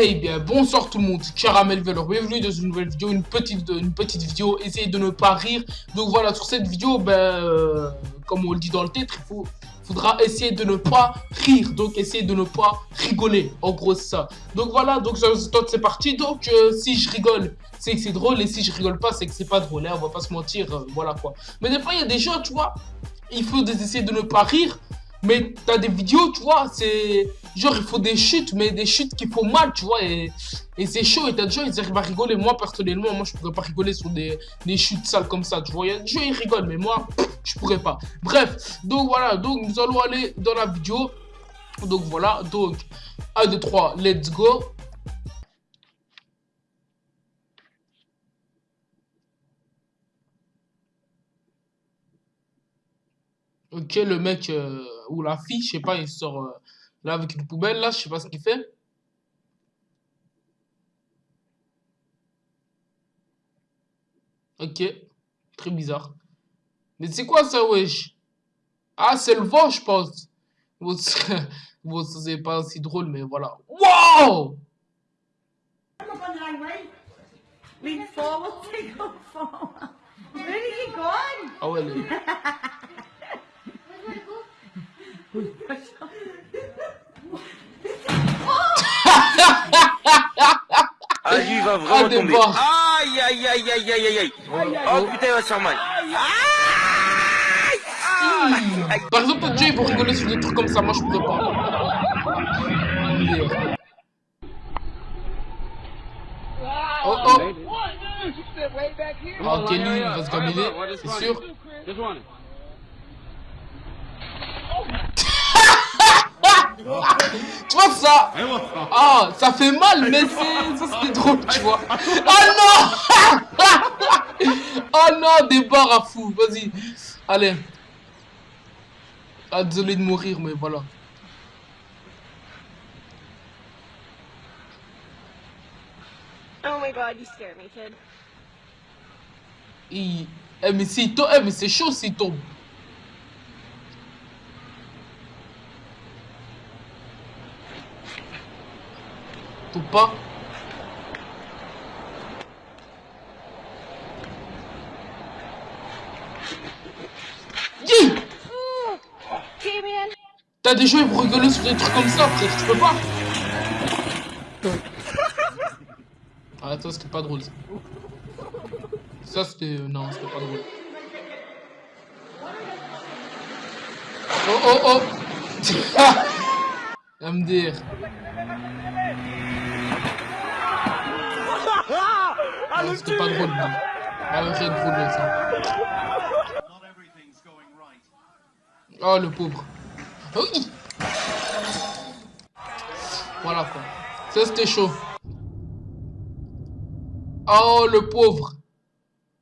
Eh bien, bonsoir tout le monde, Caramel Velour, bienvenue dans une nouvelle vidéo, une petite, une petite vidéo, essayez de ne pas rire. Donc voilà, sur cette vidéo, ben, euh, comme on le dit dans le titre, il faut, faudra essayer de ne pas rire, donc essayez de ne pas rigoler, en gros c'est ça. Donc voilà, donc c'est parti, donc euh, si je rigole, c'est que c'est drôle, et si je rigole pas, c'est que c'est pas drôle, hein, on va pas se mentir, euh, voilà quoi. Mais des fois, il y a des gens, tu vois, il faut essayer de ne pas rire, mais t'as des vidéos, tu vois, c'est... Genre, il faut des chutes, mais des chutes qui font mal, tu vois, et, c'est chaud, et t'as des gens, ils arrivent à rigoler. Moi, personnellement, moi, je pourrais pas rigoler sur des, des chutes sales comme ça, tu vois. Il y a des gens, ils rigolent, mais moi, je pourrais pas. Bref, donc voilà, donc nous allons aller dans la vidéo. Donc voilà, donc 1, 2, 3, let's go. Ok, le mec euh, ou la fille, je sais pas, il sort euh, là avec une poubelle, là, je sais pas ce qu'il fait. Ok, très bizarre. Mais c'est quoi ça, wesh? Ah, c'est le vent, je pense. Bon, c'est pas aussi drôle, mais voilà. Wow Ah ouais, les... Ah, lui, il va vraiment Ah, tomber. bords. Aïe, aïe, aïe, aïe, aïe, aïe, aïe. Oh, putain, il va se faire mal. Par exemple, toi, Dieu, ils vont rigoler sur des trucs comme ça. Moi, je pourrais pas. Oh, oh. Ok, lui, il va se gaminer, c'est sûr. Tu vois ça Ah, ça fait mal, mais c'est... C'était drôle, tu vois. Oh non Oh non, des barres à fou. Vas-y. Allez. Ah, désolé de mourir, mais voilà. Oh my god, you scare me, kid. Eh, mais s'il tombe... Eh, mais c'est chaud s'il tombe. Pas. Damien! T'as des ils vont rigoler sur des trucs comme ça, frère, tu peux pas Ah, ça, c'était pas drôle, ça. Ça, c'était... euh, Non, c'était pas drôle. Oh, oh, oh MDR. C'était pas drôle, non. Ah, drôle, ça. Oh, le pauvre. Oui Voilà, quoi. Ça, c'était chaud. Oh, le pauvre.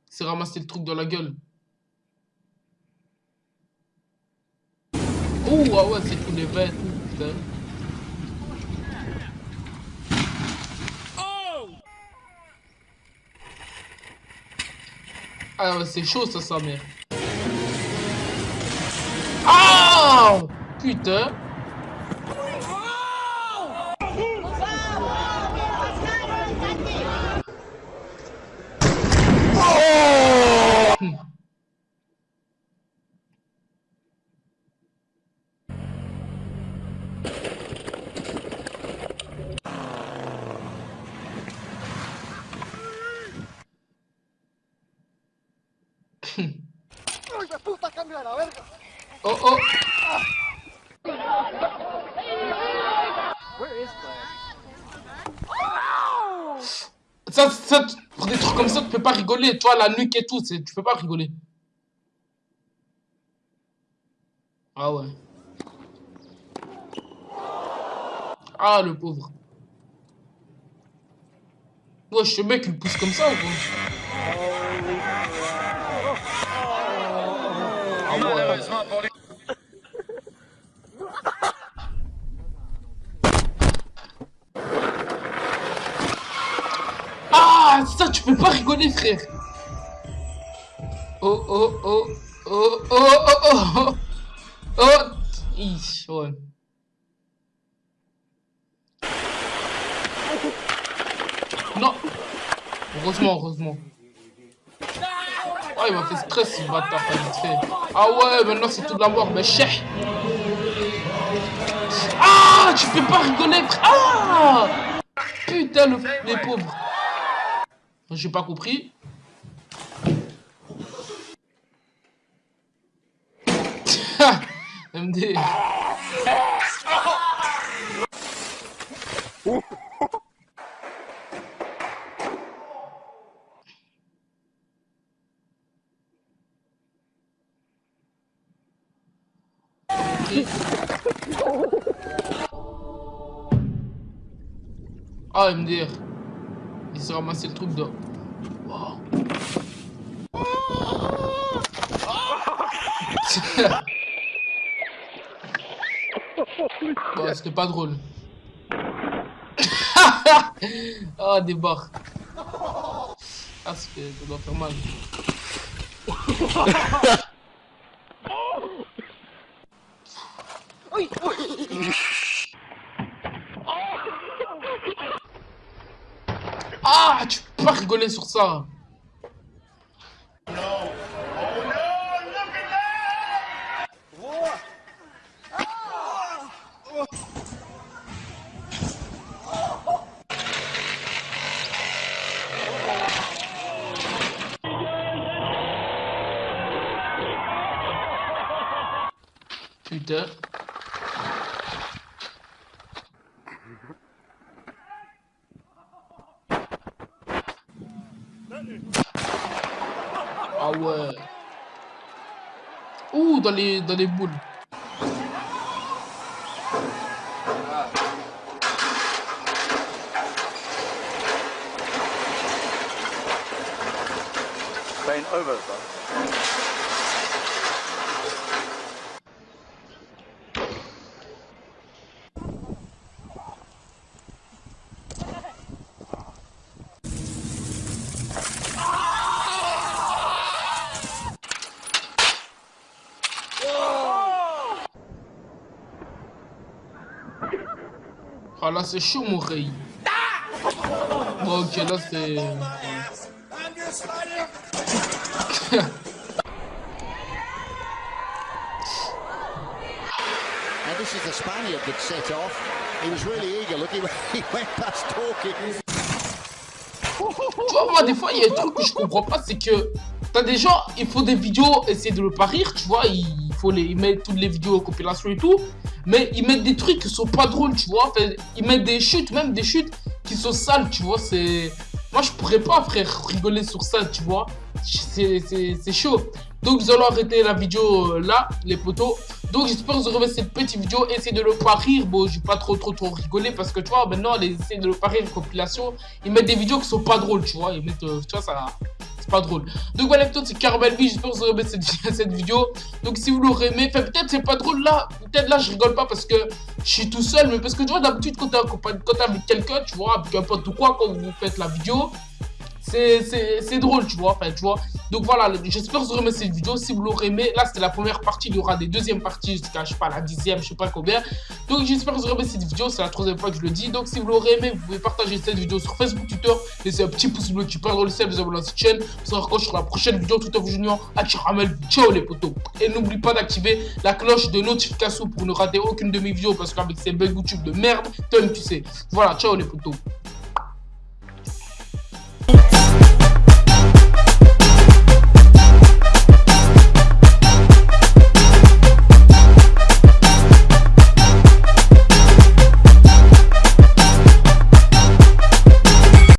Il s'est ramassé le truc dans la gueule. Oh, ah ouais, c'est tous les vêtements, putain. Ah c'est chaud ça, sa mère. Ah Putain. Oh oh Ça, ça, pour des trucs comme ça, tu peux pas rigoler. Toi, la nuque et tout, tu peux pas rigoler. Ah ouais. Ah, le pauvre. Ouais, ce mec, il pousse comme ça ou quoi Ah ouais. Malheureusement pour lui. Ah, ça, tu peux pas rigoler, frère. Oh, oh, oh, oh, oh, oh, oh, oh, oh. Ih, ouais. Non. Heureusement, heureusement. Oh, il m'a fait stress, ce bâtard, vite fait. Ah ouais, maintenant c'est tout la mort, mais chef. Ah, tu peux pas rigoler, Ah Putain, le, les pauvres. J'ai pas compris. MD. Ah, MDR. Il s'est ramassé le truc de... C'était pas drôle. ah, des barres. Ah, ça doit faire mal. Ah, rigoler sur ça. Putain ouais. Ouh, dans les, dans les boules. Over, Ah là c'est chaud mon rey. Bon, ok là c'est... And this is the Spaniard that set off. He was really eager. Look, he went, he went past talking. Tu vois, moi, des fois, il y a un truc que je comprends pas, c'est que t'as des gens, il faut des vidéos, essayer de le pas rire, tu vois, il faut les, ils mettent toutes les vidéos, compilation et tout, mais ils mettent des trucs qui sont pas drôles, tu vois, ils mettent des chutes, même des chutes qui sont sales, tu vois, c'est... Moi, je pourrais pas, frère, rigoler sur ça, tu vois, c'est chaud. Donc, vous allez arrêter la vidéo euh, là, les potos. Donc, j'espère que vous aurez cette petite vidéo. Essayez de ne pas rire. Bon, j'ai pas trop, trop, trop rigolé parce que, tu vois, maintenant, les essayez de ne pas rire compilation. Ils mettent des vidéos qui sont pas drôles, tu vois. Ils mettent, euh, tu vois, ça pas drôle. Donc voilà, c'est Caramel V, j'espère que vous aurez aimé cette, cette vidéo. Donc si vous l'aurez aimé, peut-être c'est pas drôle là, peut-être là je rigole pas parce que je suis tout seul, mais parce que tu vois d'habitude quand t'es avec quelqu'un, tu vois, avec un ou quoi, quand vous faites la vidéo, c'est drôle, tu vois, enfin, tu vois. Donc voilà, j'espère que vous aurez aimé cette vidéo. Si vous l'aurez aimé, là, c'était la première partie. Il y aura des deuxièmes parties jusqu'à, je sais pas, la dixième, je sais pas combien. Donc j'espère que vous aurez aimé cette vidéo. C'est la troisième fois que je le dis. Donc si vous l'aurez aimé, vous pouvez partager cette vidéo sur Facebook, Twitter. Laissez un petit pouce bleu qui parle le sel, vous abonnez à cette chaîne. Vous saurez quand sur la prochaine vidéo. Tout à vous junior, à Chiramel. Ciao les potos. Et n'oubliez pas d'activer la cloche de notification pour ne rater aucune de mes vidéos. Parce qu'avec ces bugs YouTube de merde, tu sais. Voilà, ciao les potos.